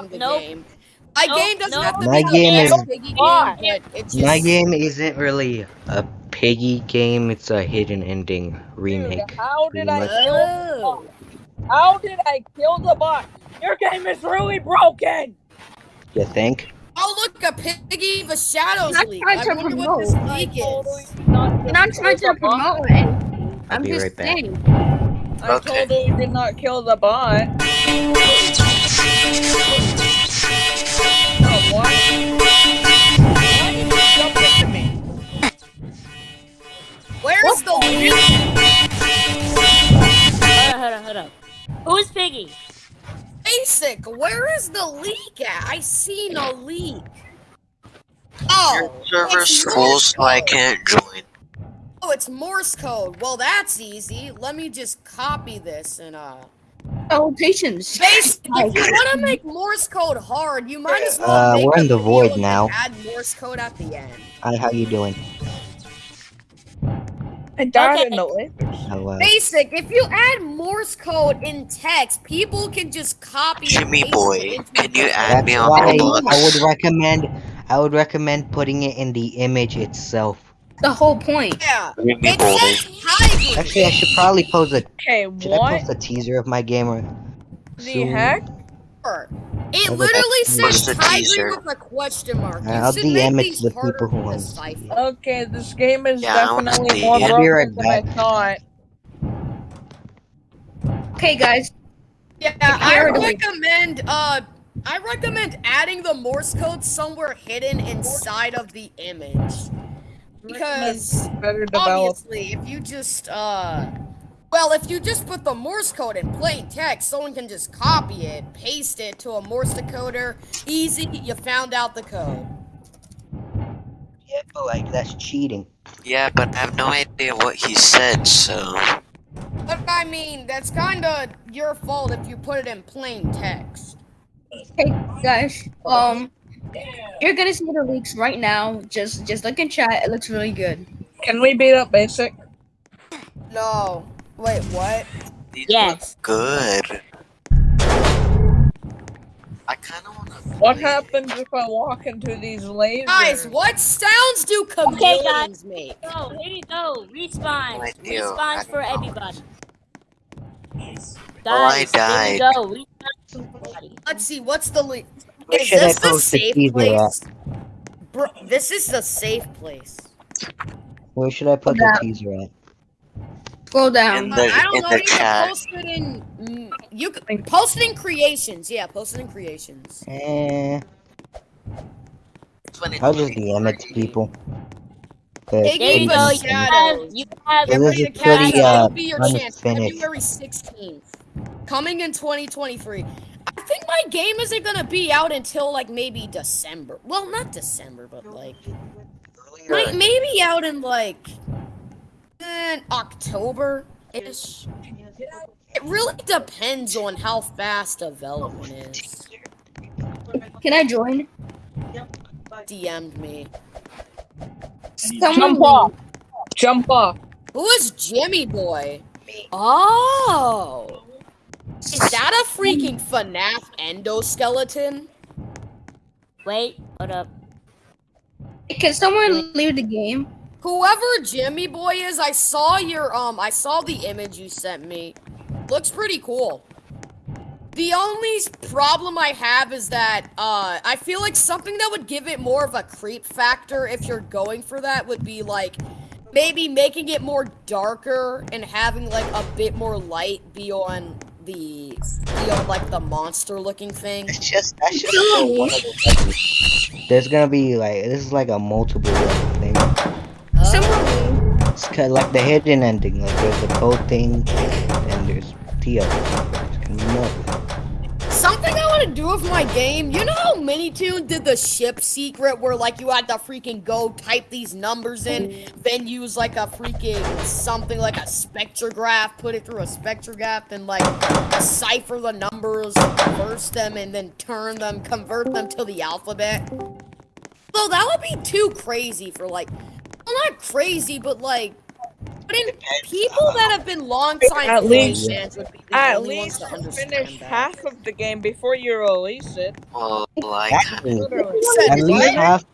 playing oh, the nope. game. My Nope, game doesn't nope. have to My be game the is- best piggy Why? game, but it's just My game isn't really a piggy game. It's a hidden ending Dude, remake. how did I kill the Oh. bot? How did I kill the bot? Your game is really broken. You think? Oh look, a piggy the shadows Not leak. trying I to wonder what this promote. I leak totally is. did not And I'm kill trying to promote anything. I'll I'm be just right back. saying. I Okay. totally did not kill the bot. Who's Piggy? Basic, where is the leak at? I see no leak. Oh, Server's it's full, Morse so I code. can't join. Oh, it's Morse code. Well, that's easy. Let me just copy this and uh. Oh, patience. Basic, if you want to make Morse code hard, you might as well Uh, make we're in the void now. Add Morse code at the end. Hi, how you doing? I died Okay. in the Lakers. Hello. Basic, if you add Morse code in text, people can just copy. Jimmy boy, it can you add me on why Roblox? I would recommend. I would recommend putting it in the image itself. The whole point. Yeah, Jimmy it boy. says hybrid. Actually, I should probably post a. Okay, Should I what post a teaser of my game or? the soon? heck? It Oh, literally that's- says What's the hybrid teaser? with a question mark. You I'll should DM it these to the harder people who want to see decipher. Okay, this game is Yeah, definitely see more it. I'll broken than I thought. Okay, guys. Yeah, I recommend uh I recommend adding the Morse code somewhere hidden inside of the image. Because obviously if you just uh well, if you just put the Morse code in plain text, someone can just copy it, paste it to a Morse decoder. Easy, you found out the code. Yeah, but like that's cheating. Yeah, but I have no idea what he said, so. But I mean, that's kinda your fault if you put it in plain text. Hey, guys. Um, you're gonna see the leaks right now. Just, just look in chat. It looks really good. Can we beat up basic? No. Wait, what? These Yes. look good. I kinda wanna. What play. happens if I walk into these lasers? Guys, what sounds do Okay, chameleons make? Go, here you go. Respawn. I do. Respawns I for know. Everybody. Guys, Oh, I here died. you go. Respawn for everybody. Let's see, what's the lead? Where Is should this the the safe teaser place? Bro, this is the safe place. Where should I put Yeah. the teaser at? Scroll In down. Uh, the- I don't in know. the You can chat. post it in. mm, You can post it in creations. Yeah, post it in creations. Eh, It's when it- I'll just DM it to people. But Hey, There you Give go. us You have, you have It Get was ready a to catch pretty, it. uh, That'll be your chance. unfinished. February 16th. Coming in 2023. I think my game isn't gonna be out until like maybe December. Well, not December, but like might maybe out in like eh, October ish. It really depends on how fast development is. Can I join? DM'd me. Someone. Jump off. Jump off. Who is Jimmy Boy? Oh, is that a freaking FNAF endoskeleton? Wait, hold up. Can someone leave the game? Whoever Jimmy Boy is, I saw your um, I saw the image you sent me. Looks pretty cool. The only problem I have is that uh, I feel like something that would give it more of a creep factor if you're going for that would be like maybe making it more darker and having like a bit more light be on the be on like the monster looking thing. It's just that's just one of the levels. There's gonna be like this is like a multiple level thing. Someone. It's kind of like the hidden ending. Like there's the code thing, and there's the other. There's gonna be more. To do with my game, you know how Minitoon did the ship secret where like you had to freaking go type these numbers in, then use like a freaking something like a spectrograph, put it through a spectrograph, and like decipher the numbers, reverse them, and then turn them, convert them to the alphabet. So that would be too crazy for like, well not crazy, but like But in people that have been long time At least- fans would be At least finish that. half of the game before you release it. Oh well, like, Exactly. At least have,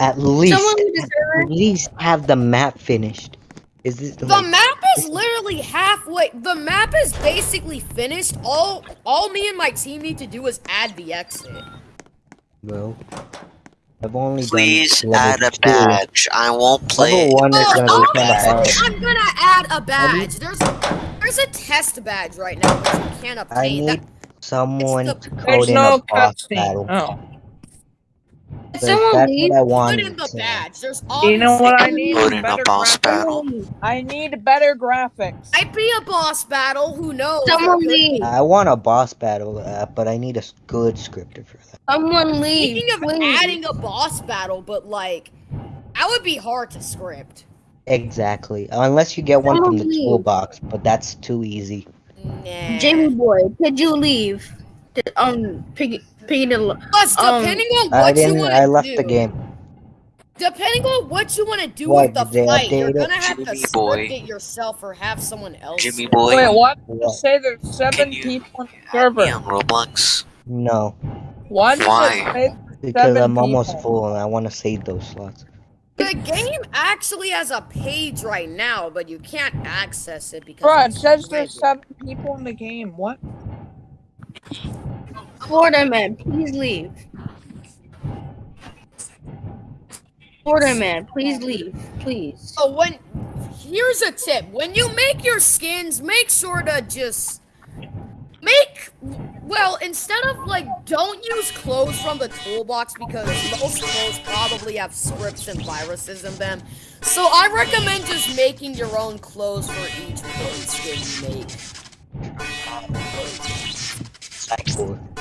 at least, Someone who deserves at least have the map finished. Is this The like, map is literally halfway. The map is basically finished. All all me and my team need to do is add the exit. bro? I've only please done add a two. badge. I won't play. Level one is Oh, gonna be kind of hard. I'm gonna add a badge. There's there's a test badge right now which you can't obtain. I obtain. need someone the- to code in no a boss cutscene. battle. Oh. If 'cause someone that's leaves, what I Put in the badge. There's You know what I need? Put in a Better boss graphics. battle. I need better graphics. Might be a boss battle. Who knows? someone There could be. leave. I want a boss battle, uh, but I need a good scripter for that. Someone leave. Speaking of please. adding a boss battle, but like that would be hard to script. Exactly. Unless you get one from the leave. toolbox, but that's too easy. Nah. Jamie boy, could you leave? Um, piggy, piggy the. Plus, um, on what I you didn't. want I left do, the game. depending on what you want to do What, with the did they fight, you're gonna have to Jimmy script boy. it yourself or have someone else. Jimmy script boy. Wait, what? What? Say there's seven you people on the Add me server. on Roblox. No, Why? Why? because I'm almost people? full and I want to save those slots. The game actually has a page right now, but you can't access it because. Bro, it it's says there's seven people in the game. What? Florida man, please leave. Florida man, please leave, please. So when here's a tip: when you make your skins, make sure to just make well instead of like don't use clothes from the toolbox because most clothes probably have scripts and viruses in them. So I recommend just making your own clothes for each clothes skin you make. Cool.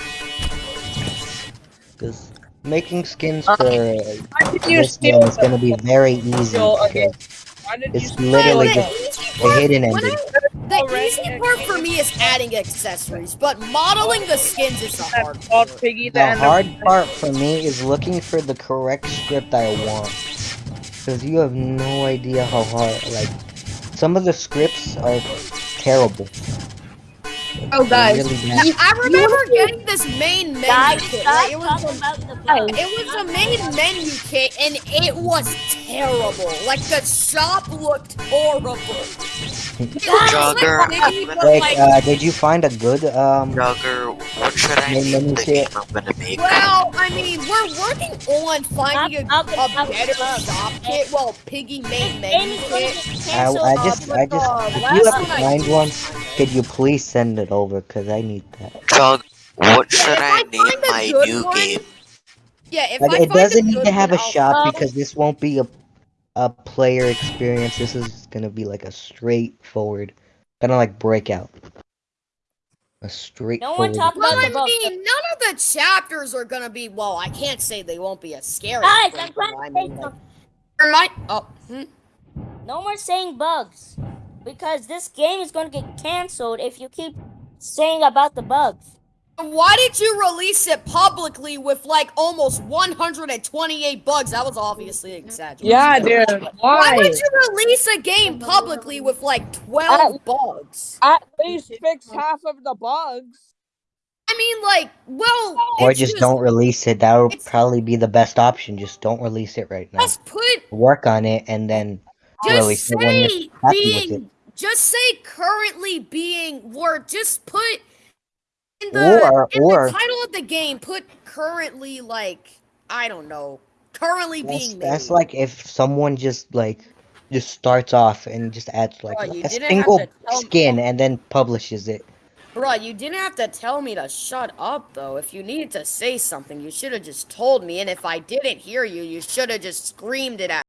Because making skins Uh, for Why did you this game is gonna be very easy. Steal again. because Why did you It's steal literally it? just a hidden when ending. I- the Already easy part for me is adding accessories, but modeling the skins is the hard part. The The hard part for me is looking for the correct script I want. Because you have no idea how hard, like, some of the scripts are terrible. Oh, guys. Really bad. I remember getting this main menu Guys, kit. stop Right? It was a, about the it was a main menu kit, and it was terrible. Like the shop looked horrible. It was Jogger, like Like, like, uh, did you find a good, um, Jogger, what should I Name name them the shit. game I'm gonna make? well, I mean, we're working on finding a, Stop talking a about better bugs. shop kit. Well, Piggy main This menu kit. I, canceled. I uh, just, I just, the if you have to find did one, find it. Could you please send it over? Because I need that. Jog, what should if I I name my new one- game? Yeah, if But I it find doesn't need to have a one, I'll- shop because this won't be a a player experience. This is gonna be like a straightforward, kind of like Breakout. A No one talk Well, about I the bugs. mean, none of the chapters are gonna be. Well, I can't say they won't be as scary. Guys, I'm Breakout. trying I to say mean, like, something. there. Oh, hmm. No more saying bugs. Because this game is going to get canceled if you keep saying about the bugs. Um, why did you release it publicly with like almost 128 bugs? That was obviously exaggerated. Yeah, dude. Why Why? would you release a game publicly with like 12 bugs? At least fix half of the bugs. I mean, like, well, Or it's just don't release it. That would probably be the best option. Just don't release it right now. Just put, Work on it and then just release it when you're say happy with being, just say currently being, or just put in the, Or- in or- the title of the game, put currently, like, I don't know, currently that's, being made. that's like if someone just like just starts off and just adds like Bro, a single tell me. skin and then publishes it. Bro, you didn't have to tell me to shut up, though. If you needed to say something, you should have just told me. And if I didn't hear you, you should have just screamed it at